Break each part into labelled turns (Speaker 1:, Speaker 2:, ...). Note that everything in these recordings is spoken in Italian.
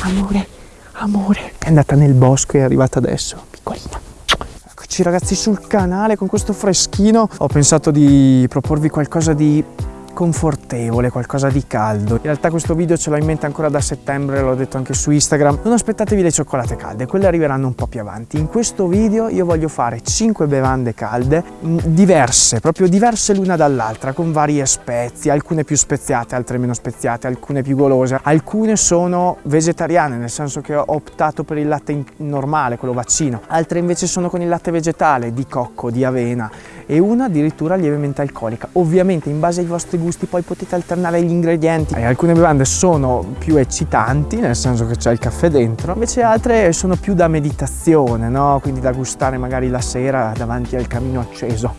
Speaker 1: amore, amore. È andata nel bosco e è arrivata adesso, piccolina. Eccoci ragazzi sul canale con questo freschino. Ho pensato di proporvi qualcosa di confortevole, qualcosa di caldo. In realtà questo video ce l'ho in mente ancora da settembre, l'ho detto anche su Instagram. Non aspettatevi le cioccolate calde, quelle arriveranno un po' più avanti. In questo video io voglio fare 5 bevande calde, mm, diverse, proprio diverse l'una dall'altra, con varie spezie, alcune più speziate, altre meno speziate, alcune più golose. Alcune sono vegetariane, nel senso che ho optato per il latte normale, quello vaccino. Altre invece sono con il latte vegetale, di cocco, di avena e una addirittura lievemente alcolica. Ovviamente in base ai vostri gusti poi potete alternare gli ingredienti. E alcune bevande sono più eccitanti, nel senso che c'è il caffè dentro, invece altre sono più da meditazione, no? quindi da gustare magari la sera davanti al camino acceso.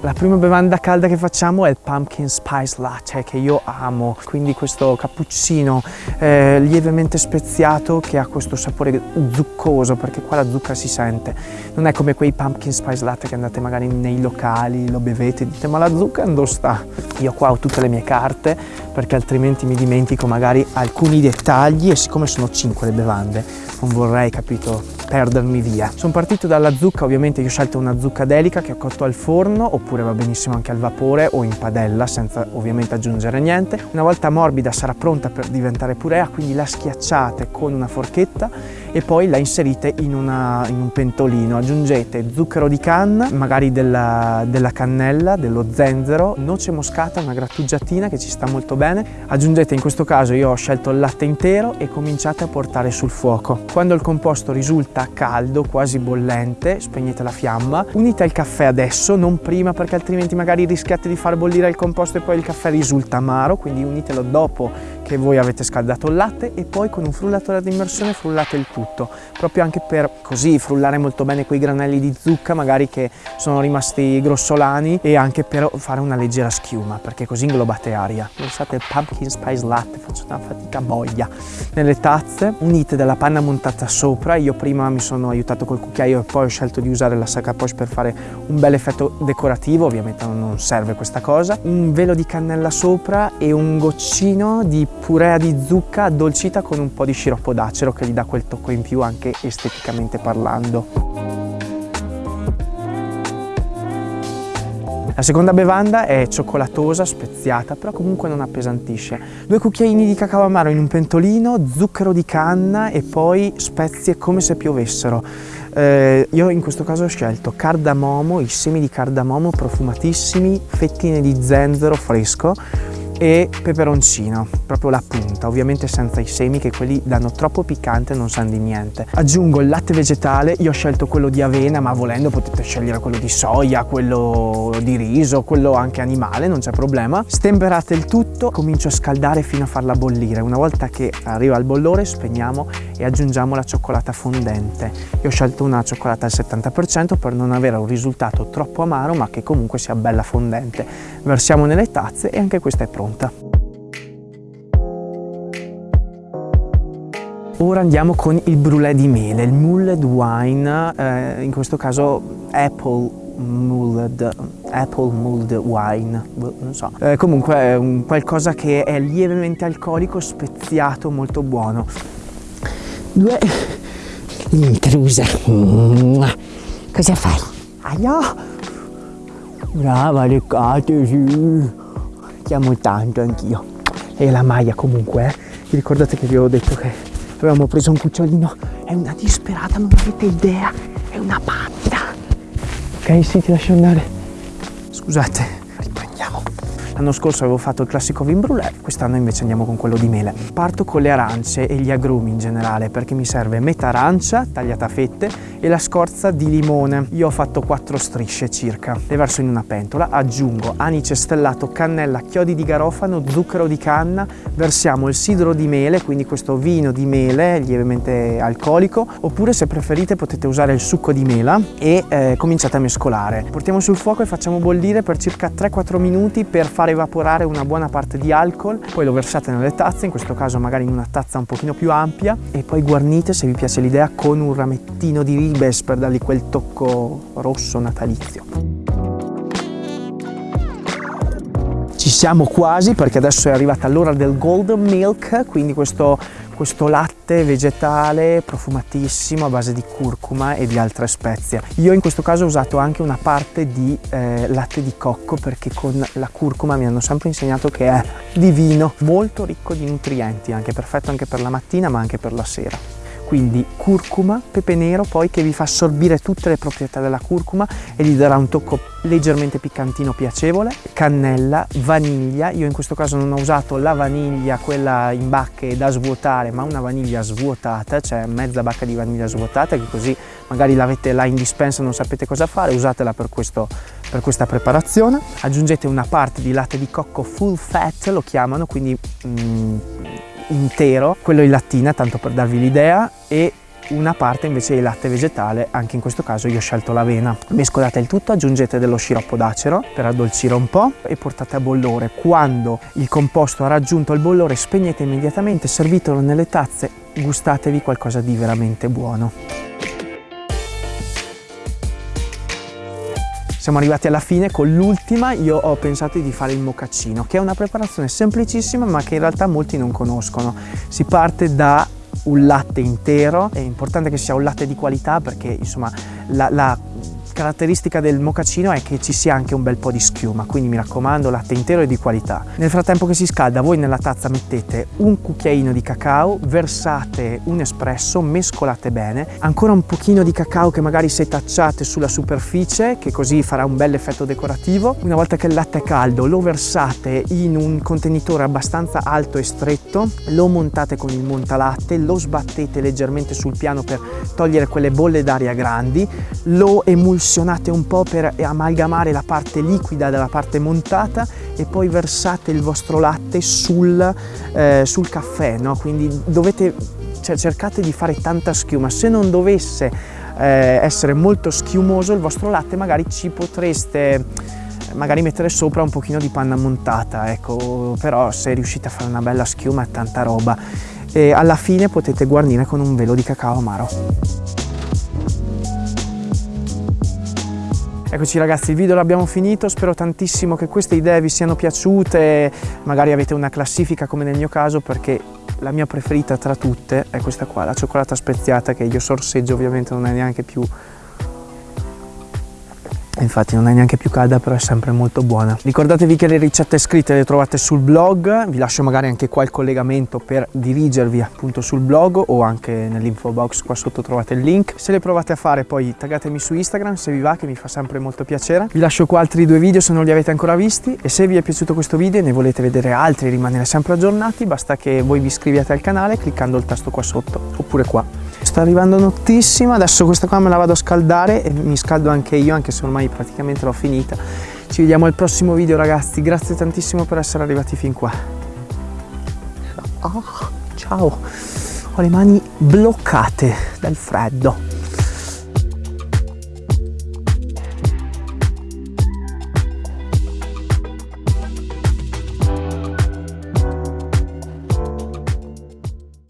Speaker 1: La prima bevanda calda che facciamo è il pumpkin spice latte che io amo, quindi questo cappuccino eh, lievemente speziato che ha questo sapore zuccoso perché qua la zucca si sente. Non è come quei pumpkin spice latte che andate magari nei locali locali, lo bevete, dite ma la zucca dove sta? Io qua ho tutte le mie carte perché altrimenti mi dimentico magari alcuni dettagli e siccome sono 5 le bevande non vorrei, capito, perdermi via. Sono partito dalla zucca, ovviamente io ho scelto una zucca delica che ho cotto al forno oppure va benissimo anche al vapore o in padella senza ovviamente aggiungere niente. Una volta morbida sarà pronta per diventare purea, quindi la schiacciate con una forchetta e poi la inserite in, una, in un pentolino. Aggiungete zucchero di canna, magari della, della cannella, dello zenzero, noce moscata, una grattugiatina che ci sta molto bene. Aggiungete in questo caso io ho scelto il latte intero e cominciate a portare sul fuoco. Quando il composto risulta caldo, quasi bollente, spegnete la fiamma. Unite il caffè adesso, non prima perché altrimenti magari rischiate di far bollire il composto e poi il caffè risulta amaro, quindi unitelo dopo che voi avete scaldato il latte e poi con un frullatore ad immersione frullate il tutto, proprio anche per così frullare molto bene quei granelli di zucca magari che sono rimasti grossolani e anche per fare una leggera schiuma perché così inglobate aria. Pensate il pumpkin spice latte, faccio una fatica boia. Nelle tazze unite della panna montata sopra, io prima mi sono aiutato col cucchiaio e poi ho scelto di usare la sac à poche per fare un bel effetto decorativo, ovviamente non serve questa cosa, un velo di cannella sopra e un goccino di purea di zucca addolcita con un po' di sciroppo d'acero che gli dà quel tocco in più anche esteticamente parlando. La seconda bevanda è cioccolatosa, speziata, però comunque non appesantisce. Due cucchiaini di cacao amaro in un pentolino, zucchero di canna e poi spezie come se piovessero. Eh, io in questo caso ho scelto cardamomo, i semi di cardamomo profumatissimi, fettine di zenzero fresco, e peperoncino, proprio la punta, ovviamente senza i semi che quelli danno troppo piccante e non sanno di niente. Aggiungo il latte vegetale, io ho scelto quello di avena, ma volendo potete scegliere quello di soia, quello di riso, quello anche animale, non c'è problema. Stemperate il tutto, comincio a scaldare fino a farla bollire. Una volta che arriva il bollore spegniamo e aggiungiamo la cioccolata fondente. Io ho scelto una cioccolata al 70% per non avere un risultato troppo amaro ma che comunque sia bella fondente. Versiamo nelle tazze e anche questa è pronta pronta. Ora andiamo con il brulè di mele, il mulled wine, eh, in questo caso apple mulled, apple mulled wine, boh, non so. Eh, comunque è un qualcosa che è lievemente alcolico, speziato, molto buono.
Speaker 2: Due... Intrusa. Cosa fai?
Speaker 1: Aia! Brava, leccatesi! Ti tanto anch'io. E la Maya comunque, eh? Vi ricordate che vi avevo detto che avevamo preso un cucciolino? È una disperata, non avete idea. È una patta. Ok, sì, ti lascio andare. Scusate. L'anno scorso avevo fatto il classico vin brûlé, quest'anno invece andiamo con quello di mele. Parto con le arance e gli agrumi in generale perché mi serve metà arancia tagliata a fette e la scorza di limone. Io ho fatto quattro strisce circa. Le verso in una pentola, aggiungo anice stellato, cannella, chiodi di garofano, zucchero di canna, versiamo il sidro di mele, quindi questo vino di mele lievemente alcolico, oppure se preferite potete usare il succo di mela e eh, cominciate a mescolare. Portiamo sul fuoco e facciamo bollire per circa 3-4 minuti per fare far evaporare una buona parte di alcol, poi lo versate nelle tazze, in questo caso magari in una tazza un pochino più ampia e poi guarnite, se vi piace l'idea, con un ramettino di ribes per dargli quel tocco rosso natalizio. Ci siamo quasi perché adesso è arrivata l'ora del golden milk, quindi questo, questo latte vegetale profumatissimo a base di curcuma e di altre spezie. Io in questo caso ho usato anche una parte di eh, latte di cocco perché con la curcuma mi hanno sempre insegnato che è divino, molto ricco di nutrienti, anche perfetto anche per la mattina ma anche per la sera quindi curcuma, pepe nero poi che vi fa assorbire tutte le proprietà della curcuma e gli darà un tocco leggermente piccantino piacevole, cannella, vaniglia, io in questo caso non ho usato la vaniglia quella in bacche da svuotare ma una vaniglia svuotata, cioè mezza bacca di vaniglia svuotata che così magari l'avete là in dispensa e non sapete cosa fare, usatela per questo per questa preparazione. Aggiungete una parte di latte di cocco full fat lo chiamano quindi mm, intero, quello in lattina tanto per darvi l'idea e una parte invece di latte vegetale, anche in questo caso io ho scelto l'avena. Mescolate il tutto, aggiungete dello sciroppo d'acero per addolcire un po' e portate a bollore. Quando il composto ha raggiunto il bollore spegnete immediatamente, servitelo nelle tazze, gustatevi qualcosa di veramente buono. Siamo arrivati alla fine con l'ultima, io ho pensato di fare il mocaccino, che è una preparazione semplicissima ma che in realtà molti non conoscono. Si parte da un latte intero, è importante che sia un latte di qualità perché insomma la, la caratteristica del mocaccino è che ci sia anche un bel po' di schiuma, quindi mi raccomando latte intero e di qualità. Nel frattempo che si scalda voi nella tazza mettete un cucchiaino di cacao, versate un espresso, mescolate bene, ancora un pochino di cacao che magari setacciate sulla superficie che così farà un bel effetto decorativo. Una volta che il latte è caldo lo versate in un contenitore abbastanza alto e stretto, lo montate con il montalatte, lo sbattete leggermente sul piano per togliere quelle bolle d'aria grandi, lo emulsionate pressionate un po' per amalgamare la parte liquida dalla parte montata e poi versate il vostro latte sul, eh, sul caffè, no? quindi dovete, cioè, cercate di fare tanta schiuma, se non dovesse eh, essere molto schiumoso il vostro latte magari ci potreste magari mettere sopra un pochino di panna montata, ecco, però se riuscite a fare una bella schiuma è tanta roba. E alla fine potete guarnire con un velo di cacao amaro. Eccoci ragazzi, il video l'abbiamo finito, spero tantissimo che queste idee vi siano piaciute, magari avete una classifica come nel mio caso perché la mia preferita tra tutte è questa qua, la cioccolata speziata che io sorseggio ovviamente non è neanche più infatti non è neanche più calda però è sempre molto buona. Ricordatevi che le ricette scritte le trovate sul blog. Vi lascio magari anche qua il collegamento per dirigervi appunto sul blog o anche nell'info box. Qua sotto trovate il link. Se le provate a fare poi taggatemi su instagram se vi va che mi fa sempre molto piacere. Vi lascio qua altri due video se non li avete ancora visti. E se vi è piaciuto questo video e ne volete vedere altri rimanere sempre aggiornati basta che voi vi iscriviate al canale cliccando il tasto qua sotto oppure qua sta arrivando nottissima adesso questa qua me la vado a scaldare e mi scaldo anche io anche se ormai praticamente l'ho finita. Ci vediamo al prossimo video ragazzi. Grazie tantissimo per essere arrivati fin qua. Oh, ciao. Ho le mani bloccate dal freddo